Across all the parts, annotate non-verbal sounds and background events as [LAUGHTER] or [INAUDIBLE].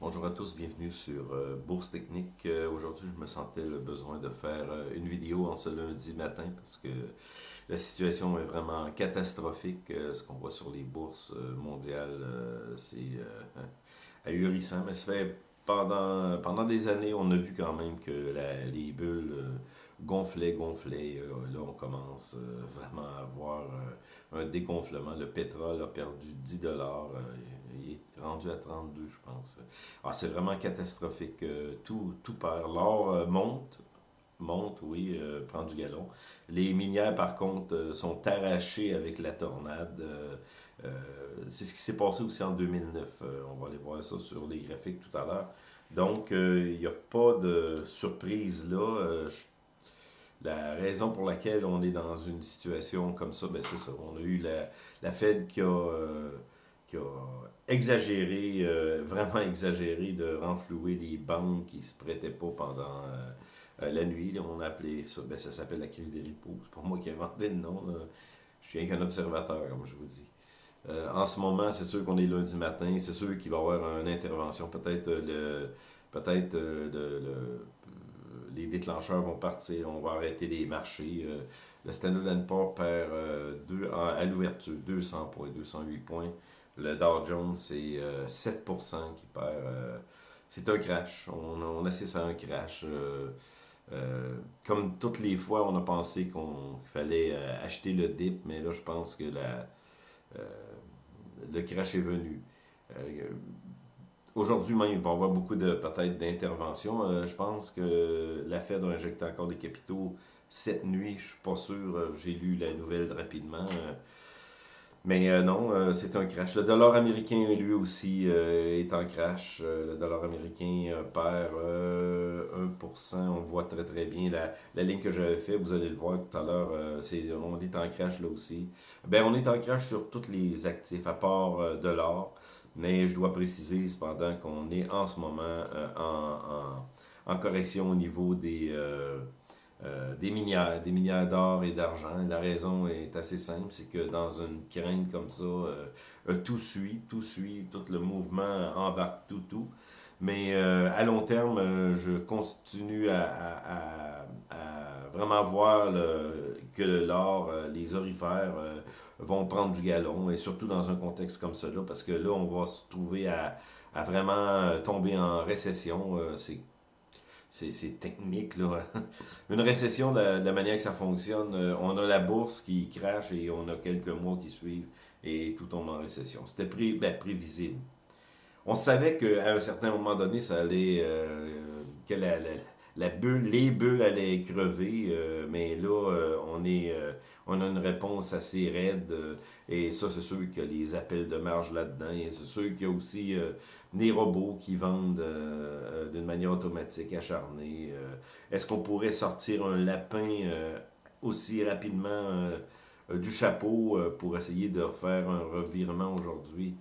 Bonjour à tous, bienvenue sur euh, Bourse Technique. Euh, aujourd'hui, je me sentais le besoin de faire euh, une vidéo en ce lundi matin parce que la situation est vraiment catastrophique. ce qu'on voit sur les bourses mondiales, c'est [LAUGHS] ahurissant. Mais ça fait pendant, pendant des années, on a vu quand même que les bulles gonflaient, gonflaient. là, on commence vraiment à avoir un dégonflement. Le pétrole a perdu 10 dollars il est rendu à 32, je pense. Ah, c'est vraiment catastrophique. Euh, tout, tout perd. L'or euh, monte, monte, oui, euh, prend du galon. Les minières, par contre, sont arrachées avec la tornade. c'est ce qui s'est passé aussi en 2009. on va aller voir ça sur les graphiques tout à l'heure. Donc, il n'y a pas de surprise là. la raison pour laquelle on est dans une situation comme ça, ben c'est ça. On a eu la, la Fed qui a exagéré, euh, vraiment exagéré, de renflouer les banques qui ne se prêtaient pas pendant euh, euh, la nuit. on a appelé ça, ben, ça s'appelle la crise des repos. C'est pas moi qui ai inventé le nom. Je suis qu'un observateur, comme je vous dis. en ce moment, c'est sûr qu'on est lundi matin, c'est sûr qu'il va y avoir une intervention. Peut-être les déclencheurs vont partir, on va arrêter les marchés. le Standard Poor's perd deux, à l'ouverture 200 points, 208 points. Le Dow Jones, c'est 7% euh, qui perd. Euh, c'est un crash. On, on assiste à un crash. Euh, comme toutes les fois, on a pensé qu'il fallait acheter le dip, mais là, je pense que le crash est venu. Aujourd'hui même, il va y avoir beaucoup de peut-être d'interventions. je pense que la Fed a injecté encore des capitaux cette nuit. Je suis pas sûr. J'ai lu la nouvelle rapidement. Mais euh, non, euh, c'est un crash. Le dollar américain, lui aussi, euh, est en crash. le dollar américain perd 1%. On voit très très bien la, la ligne que j'avais fait. Vous allez le voir tout à l'heure. on est en crash là aussi. Ben, on est en crash sur tous les actifs, à part de l'or. Mais je dois préciser cependant qu'on est en ce moment en, en, en, correction au niveau des euh, des minières, des minières d'or et d'argent. La raison est assez simple, c'est que dans une crainte comme ça, euh, euh, tout suit, tout suit, tout le mouvement embarque tout, tout. Mais à long terme, je continue à, vraiment voir que l'or, les orifères vont prendre du galon, et surtout dans un contexte comme cela, parce que là, on va se trouver à, vraiment tomber en récession. C'est technique. Là. [LAUGHS] Une récession, de la, manière que ça fonctionne, euh, on a la bourse qui crache et on a quelques mois qui suivent et tout tombe en récession. C'était pré, ben, prévisible. On savait qu'à un certain moment donné, ça allait, euh, que bulle, les bulles allaient crever, euh, mais là, euh, on est, euh, on a une réponse assez raide, et ça, c'est sûr qu'il y a les appels de marge là-dedans, et c'est sûr qu'il y a aussi des robots qui vendent d'une manière automatique, acharnée. Est-ce qu'on pourrait sortir un lapin aussi rapidement du chapeau pour essayer de faire un revirement aujourd'hui?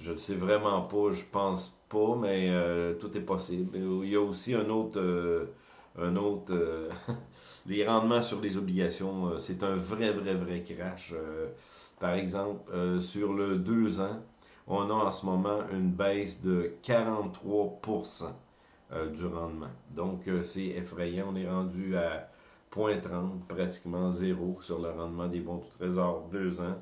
Je ne sais vraiment pas, je pense pas, mais euh, tout est possible. Il y a aussi un autre, euh, un autre, euh, [LAUGHS] les rendements sur les obligations, c'est un vrai, vrai, vrai crash. par exemple, sur le 2 ans, on a en ce moment une baisse de 43% du rendement. Donc, c'est effrayant. On est rendu à 0.30, pratiquement zéro sur le rendement des bons du trésor 2 ans.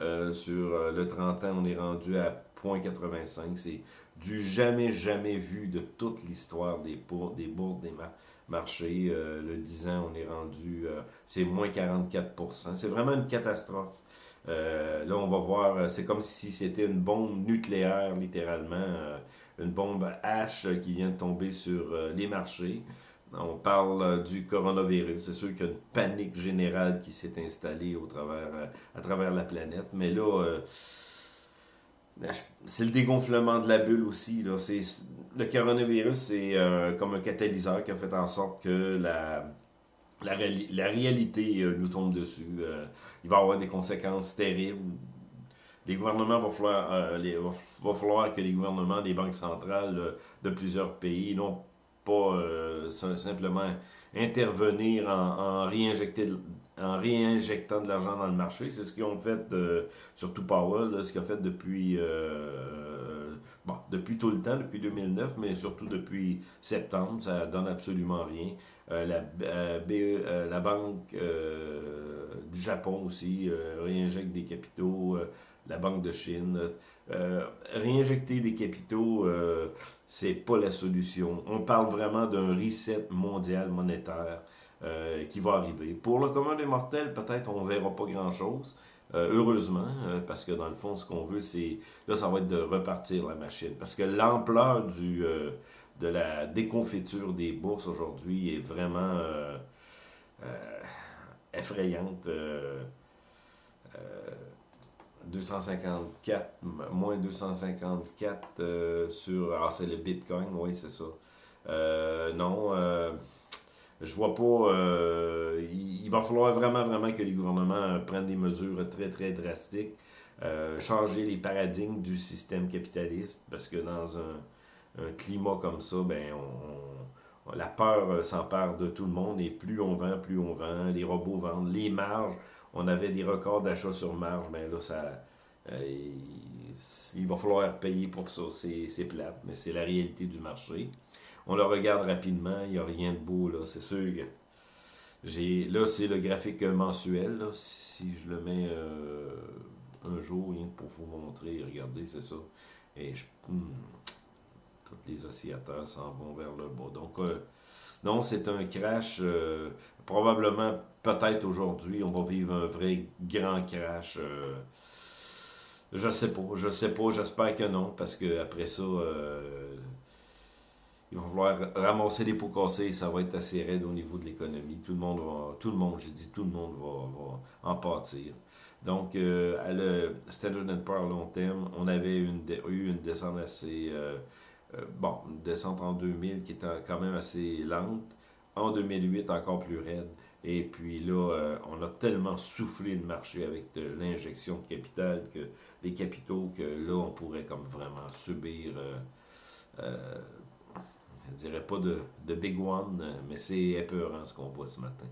Euh, sur euh, le 30 ans, on est rendu à 0.85. C'est du jamais, jamais vu de toute l'histoire des, bourses, des marchés. Euh, le 10 ans, on est rendu, c'est moins 44%. C'est vraiment une catastrophe. là, on va voir, c'est comme si c'était une bombe nucléaire, littéralement, une bombe H qui vient de tomber sur les marchés. On parle euh, du coronavirus. C'est sûr qu'il y a une panique générale qui s'est installée au travers, euh, à travers la planète. Mais là, euh, c'est le dégonflement de la bulle aussi. Là. Le coronavirus, c'est comme un catalyseur qui a fait en sorte que la, la, réalité nous tombe dessus. il va y avoir des conséquences terribles. Les gouvernements vont falloir, va falloir que les gouvernements, les banques centrales de plusieurs pays, non pas euh, simplement intervenir en, réinjectant de l'argent dans le marché. C'est ce qu'ils ont fait, surtout Powell, ce qu'il a fait depuis, euh, bon, depuis tout le temps, depuis 2009, mais surtout depuis septembre, ça donne absolument rien. Euh, la, euh, BE, la Banque du Japon aussi réinjecte des capitaux, la Banque de Chine. réinjecter des capitaux, c'est pas la solution. On parle vraiment d'un reset mondial monétaire qui va arriver. Pour le commun des mortels, peut-être on verra pas grand-chose, euh, heureusement, euh, parce que dans le fond, ce qu'on veut, c'est... Là, ça va être de repartir la machine. Parce que l'ampleur du euh, de la déconfiture des bourses aujourd'hui est vraiment effrayante. 254, moins 254 sur... Ah, c'est le Bitcoin, oui, c'est ça. non, je vois pas. Euh, il, va falloir vraiment, vraiment que les gouvernements prennent des mesures très, très drastiques. Euh, changer les paradigmes du système capitaliste, parce que dans un, climat comme ça, ben, la peur s'empare de tout le monde, et plus on vend, plus on vend, les robots vendent, les marges, on avait des records d'achat sur marge, mais là, ça, euh, il, va falloir payer pour ça, c'est plate, mais c'est la réalité du marché. On le regarde rapidement, il n'y a rien de beau, là, c'est sûr que là, c'est le graphique mensuel, si je le mets euh, un jour, pour vous montrer, regardez, c'est ça. Et je, hmm, les oscillateurs s'en vont vers le bas. Donc, euh, non, c'est un crash, euh, probablement, peut-être aujourd'hui, on va vivre un vrai grand crash. je sais pas, je sais pas, j'espère que non, parce que après ça, il va falloir ramasser les pots cassés ça va être assez raide au niveau de l'économie. Tout le monde va, tout le monde, je dis tout le monde va, en pâtir. Donc, euh, à le Standard Poor's long terme, on avait eu une descente assez, euh, euh, bon, une descente en 2000 qui était quand même assez lente. En 2008, encore plus raide. Et puis là, on a tellement soufflé le marché avec l'injection de capital, que les capitaux, que là, on pourrait comme vraiment subir je dirais pas de, big one, mais c'est épeurant ce qu'on voit ce matin.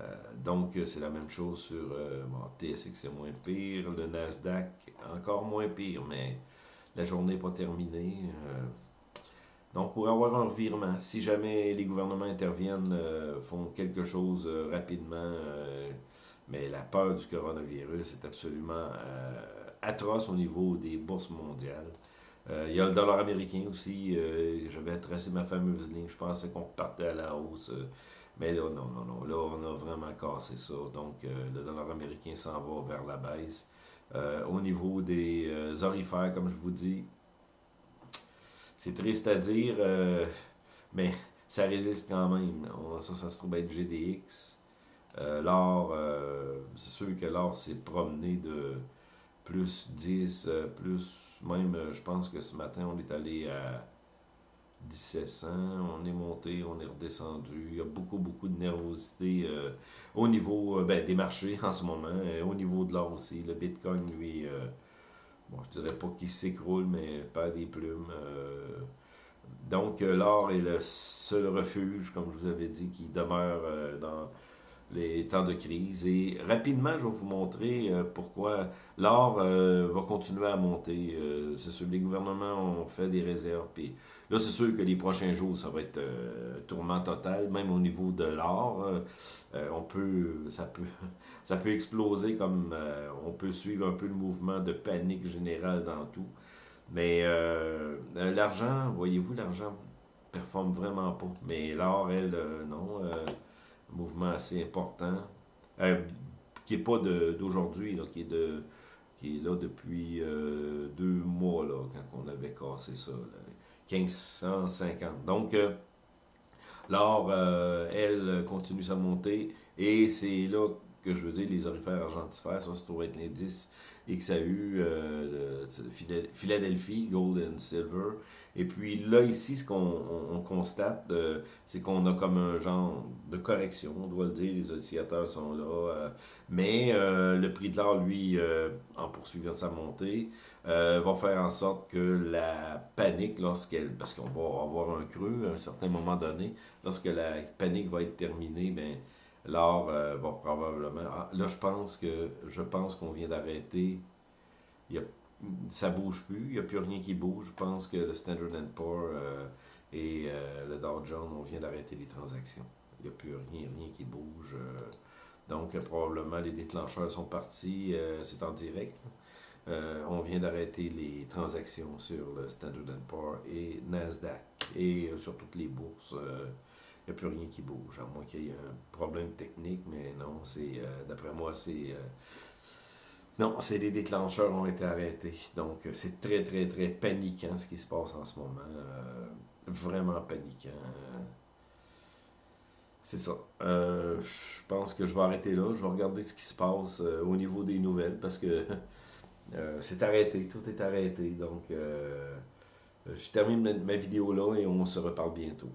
Euh, donc, c'est la même chose sur euh, bon, TSX, c'est moins pire. Le Nasdaq, encore moins pire, mais la journée n'est pas terminée. Euh, donc, pour avoir un revirement, si jamais les gouvernements interviennent, font quelque chose rapidement, mais la peur du coronavirus est absolument atroce au niveau des bourses mondiales. Euh, il y a le dollar américain aussi. Euh, J'avais tracé ma fameuse ligne. Je pensais qu'on partait à la hausse. Euh, mais là, non, non, non. Là, on a vraiment cassé ça. Donc, le dollar américain s'en va vers la baisse. Au niveau des orifères, comme je vous dis, c'est triste à dire, mais ça résiste quand même. ça, ça se trouve être GDX. l'or, c'est sûr que l'or s'est promené de plus 10, plus même, euh, je pense que ce matin, on est allé à 1700, on est monté, on est redescendu. Il y a beaucoup, beaucoup de nervosité euh, au niveau euh, ben, des marchés [LAUGHS] en ce moment, au niveau de l'or aussi. Le Bitcoin, lui, bon, je dirais pas qu'il s'écroule, mais pas des plumes. donc, l'or est le seul refuge, comme je vous avais dit, qui demeure dans les temps de crise. Et rapidement, je vais vous montrer euh, pourquoi l'or euh, va continuer à monter. Euh, c'est sûr, les gouvernements ont fait des réserves. Puis là, c'est sûr que les prochains jours, ça va être tourment total, même au niveau de l'or. on peut, ça peut, [LAUGHS] ça peut exploser comme on peut suivre un peu le mouvement de panique générale dans tout. Mais l'argent, voyez-vous, l'argent performe vraiment pas. Mais l'or, elle, non mouvement assez important, euh, qui n'est pas d'aujourd'hui, qui est de qui est là depuis euh, deux mois, là, quand on avait cassé ça, 1550. Donc, euh, l'or, elle, continue sa montée, et c'est là que je veux dire les orifères argentifères, ça se trouve être l'indice XAU, euh, Philadelphie, Gold and Silver, et puis là, ici, ce qu'on constate, euh, c'est qu'on a comme un genre de correction, on doit le dire, les oscillateurs sont là, euh, mais le prix de l'or, lui, en poursuivant sa montée, va faire en sorte que la panique, lorsqu'elle, parce qu'on va avoir un creux à un certain moment donné, lorsque la panique va être terminée, ben l'or va probablement... Ah, là, je pense que je pense qu'on vient d'arrêter, il y a ça bouge plus, il n'y a plus rien qui bouge. Je pense que le Standard Poor's et le Dow Jones, on vient d'arrêter les transactions. Il n'y a plus rien, rien qui bouge. donc, probablement, les déclencheurs sont partis. C'est en direct. on vient d'arrêter les transactions sur le Standard Poor's et Nasdaq et sur toutes les bourses n'y a plus rien qui bouge, à moins qu'il y ait un problème technique, mais non, c'est, euh, d'après moi, c'est... Euh, non, c'est les déclencheurs ont été arrêtés. Donc, euh, c'est très, très, très paniquant ce qui se passe en ce moment. vraiment paniquant. C'est ça. je pense que je vais arrêter là. Je vais regarder ce qui se passe au niveau des nouvelles parce que [LAUGHS] c'est arrêté. Tout est arrêté. Donc, je termine ma vidéo là et on se reparle bientôt.